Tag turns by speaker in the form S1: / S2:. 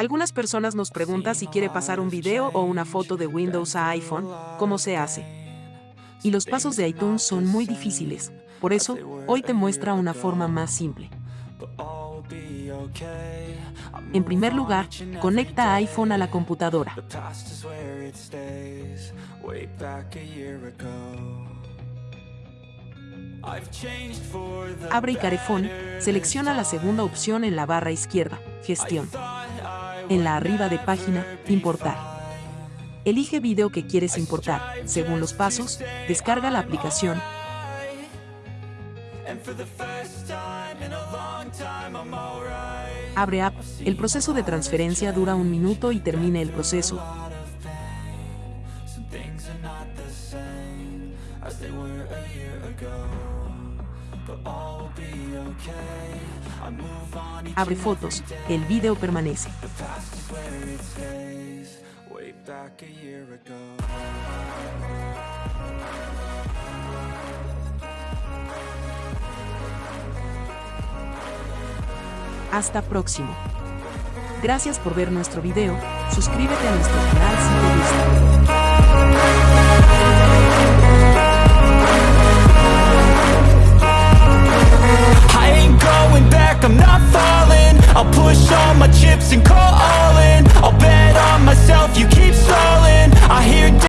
S1: Algunas personas nos preguntan si quiere pasar un video o una foto de Windows a iPhone, ¿cómo se hace? Y los pasos de iTunes son muy difíciles, por eso, hoy te muestra una forma más simple. En primer lugar, conecta iPhone a la computadora. Abre Icarefone, selecciona la segunda opción en la barra izquierda, Gestión. En la arriba de página, Importar. Elige video que quieres importar. Según los pasos, descarga la aplicación. Abre App. El proceso de transferencia dura un minuto y termina el proceso. Abre fotos, el video permanece. Hasta próximo. Gracias por ver nuestro video, suscríbete a nuestro canal si te gusta.